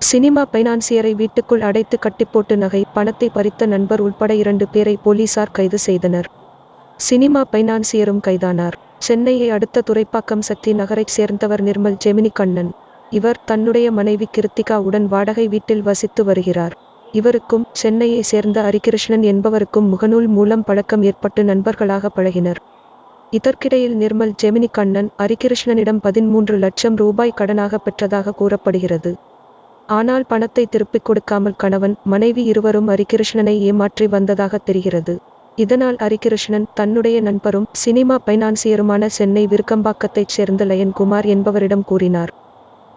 Cinema பைனான்சியரை வீட்டுக்குள் அடைத்து கட்டிப்போட்டு நகை பணத்தை பறித்த நண்பர் உள்பட இரண்டு பேரை போலீசார் கைது செய்தனர். சினிமா பைனான்சியரும் கைதானார். சென்னையை அடுத்த துறைப்பாக்கம் சக்தி நகரைச் சேர்ந்தவர் நிர்மல் ஜெமினி கண்ணன் இவர் தன்னுடைய மனைவி கிருத்திகா உடன் வாடகை வீட்டில் வசித்து வருகிறார். இவருக்கும் சென்னையை சேர்ந்த ஹரிகிருஷ்ணன் என்பவருக்கும் முகநூல் மூலம் பழக்கம் ஏற்பட்டு நண்பர்களாக பழகினர். இதற்கிடையில் நிர்மல் ஜெமினி கண்ணன் ஹரிகிருஷ்ணனிடம் பதிமூன்று லட்சம் ரூபாய் கடனாக பெற்றதாக கூறப்படுகிறது. ஆனால் பணத்தை திருப்பிக் கொடுக்காமல் கணவன் மனைவி இருவரும் ஹரிகிருஷ்ணனை ஏமாற்றி வந்ததாக தெரிகிறது. இதனால் ஹரிகிருஷ்ணன் தன்னுடைய நண்பரும் சினிமா பைனான்சியருமான சென்னை விருக்கம்பாக்கத்தைச் சேர்ந்த லயன்குமார் என்பவரிடம் கூறினார்.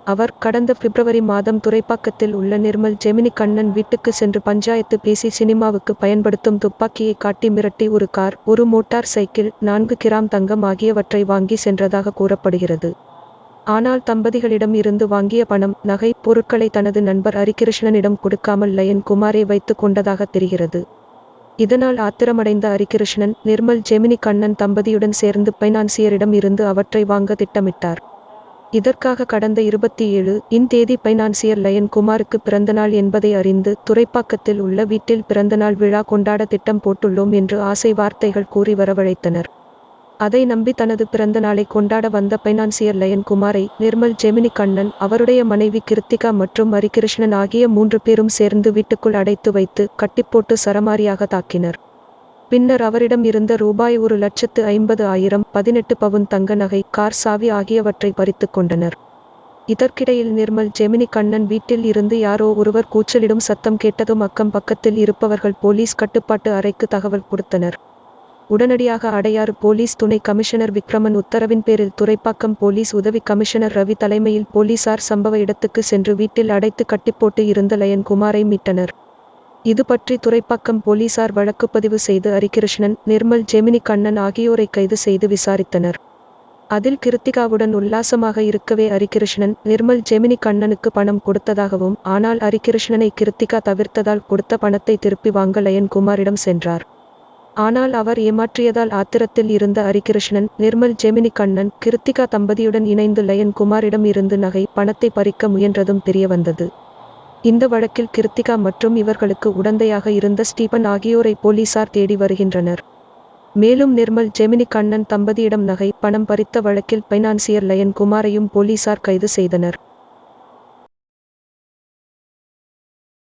அவர் கடந்த பிப்ரவரி மாதம் துறைப்பாக்கத்தில் உள்ள நிர்மல் ஜெமினி கண்ணன் வீட்டுக்கு சென்று பஞ்சாயத்து பேசி சினிமாவுக்கு பயன்படுத்தும் துப்பாக்கியை காட்டி மிரட்டி ஒரு கார் ஒரு மோட்டார் சைக்கிள் நான்கு கிராம் தங்கம் ஆகியவற்றை வாங்கி சென்றதாக கூறப்படுகிறது. ஆனால் தம்பதிகளிடம் இருந்து வாங்கிய பணம் நகை பொருட்களை தனது நண்பர் ஹரிகிருஷ்ணனிடம் கொடுக்காமல் லயன் குமாரை வைத்து கொண்டதாக தெரிகிறது. இதனால் ஆத்திரமடைந்த ஹரிகிருஷ்ணன் நிர்மல் ஜெமினி கண்ணன் தம்பதியுடன் சேர்ந்து பைனான்சியரிடம் இருந்து அவற்றை வாங்க திட்டமிட்டார். இதற்காக கடந்த இருபத்தி ஏழு இன் தேதி பைனான்சியர் லயன் குமாருக்கு பிறந்தநாள் என்பதை அறிந்து துறைப்பாக்கத்தில் உள்ள வீட்டில் பிறந்தநாள் விழா கொண்டாட திட்டம் போட்டுள்ளோம் என்று ஆசை வார்த்தைகள் கூறி வரவழைத்தனர். அதை நம்பி தனது பிறந்த நாளை கொண்டாட வந்த பைனான்சியர் லயன் குமாரை நிர்மல் ஜெமினி கண்ணன் அவருடைய மனைவி கிருத்திகா மற்றும் ஹரிகிருஷ்ணன் ஆகிய மூன்று பேரும் சேர்ந்து வீட்டுக்குள் அடைத்து வைத்து கட்டிப்போட்டு சரமாரியாக தாக்கினர். பின்னர் அவரிடம் இருந்த ரூபாய் ஒரு லட்சத்து ஐம்பது ஆயிரம் பதினெட்டு பவுன் தங்க நகை கார் சாவி ஆகியவற்றை பறித்து கொண்டனர். இதற்கிடையில் நிர்மல் ஜெமினி கண்ணன் வீட்டில் இருந்து யாரோ ஒருவர் கூச்சலிடும் சத்தம் கேட்டதும் அக்கம் பக்கத்தில் இருப்பவர்கள் போலீஸ் கட்டுப்பாட்டு அறைக்கு தகவல் கொடுத்தனர். உடனடியாக அடையாறு போலீஸ் துணை கமிஷனர் விக்ரமன் உத்தரவின் பேரில் துறைப்பாக்கம் போலீஸ் உதவி கமிஷனர் ரவி தலைமையில் போலீசார் சம்பவ இடத்துக்கு சென்று வீட்டில் அடைத்து கட்டிப்போட்டு இருந்த லயன் குமாரை மீட்டனர். இது பற்றி துறைப்பாக்கம் போலீசார் வழக்குப்பதிவு செய்து ஹரிகிருஷ்ணன் நிர்மல் ஜெமினி கண்ணன் ஆகியோரை கைது செய்து விசாரித்தனர். அதில் கிருத்திகாவுடன் உல்லாசமாக இருக்கவே ஹரிகிருஷ்ணன் நிர்மல் ஜெமினி கண்ணனுக்கு பணம் கொடுத்ததாகவும் ஆனால் ஹரிகிருஷ்ணனை கிருத்திகா தவிர்த்ததால் கொடுத்த பணத்தை திருப்பி வாங்க லயன் குமாரிடம் சென்றார். ஆனால் அவர் ஏமாற்றியதால் ஆத்திரத்தில் இருந்த ஹரிகிருஷ்ணன் நிர்மல் ஜெமினி கண்ணன் கிருத்திகா தம்பதியுடன் இணைந்து லயன் குமாரிடம் இருந்து நகை பணத்தை பறிக்க முயன்றதும் தெரியவந்தது. இந்த வழக்கில் கிருத்திகா மற்றும் இவர்களுக்கு உடந்தையாக இருந்த ஸ்டீபன் ஆகியோரை போலீசார் தேடி வருகின்றனர். மேலும் நிர்மல் ஜெமினி கண்ணன் தம்பதியிடம் நகை பணம் பறித்த வழக்கில் பைனான்சியர் லயன் குமாரையும் போலீசார் கைது செய்தனர்.